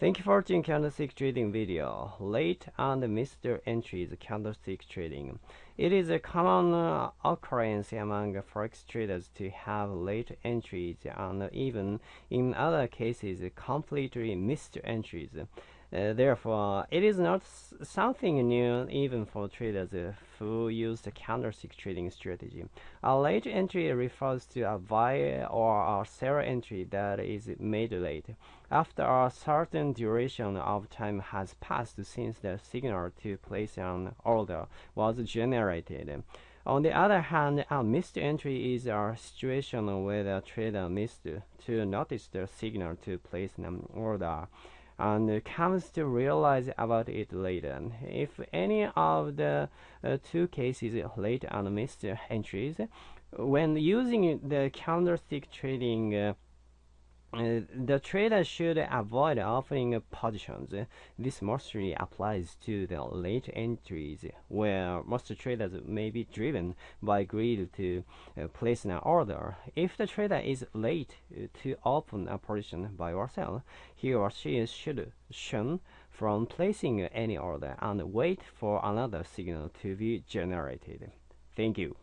Thank you for watching candlestick trading video. Late and Mr. Entries candlestick trading. It is a common uh, occurrence among forex traders to have late entries and even in other cases completely missed entries. Uh, therefore, it is not something new even for traders who use the candlestick trading strategy. A late entry refers to a buy or a sell entry that is made late, after a certain duration of time has passed since the signal to place an order was generated. On the other hand, a missed entry is a situation where the trader missed to notice the signal to place an order and comes to realize about it later. If any of the uh, two cases late and missed entries, when using the candlestick trading uh, uh, the trader should avoid offering positions. This mostly applies to the late entries, where most traders may be driven by greed to uh, place an order. If the trader is late to open a position buy or sell, he or she should shun from placing any order and wait for another signal to be generated. Thank you.